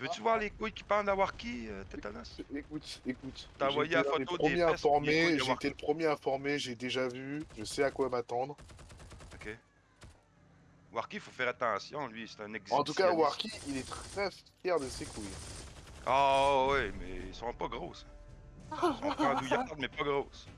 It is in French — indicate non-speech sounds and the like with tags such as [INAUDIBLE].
Tu veux-tu voir les couilles qui parlent à Warki, euh, Écoute, écoute. T'as envoyé la photo des j'ai été le premier informé, j'ai déjà vu, je sais à quoi m'attendre. Ok. Warki, faut faire attention, lui, c'est un exhibitionniste. En tout cas, Warki, il est très fier de ses couilles. Ah ouais, mais ils sont pas grosses. [LAUGHS] Ils sont pas andouillardes, mais pas grosses.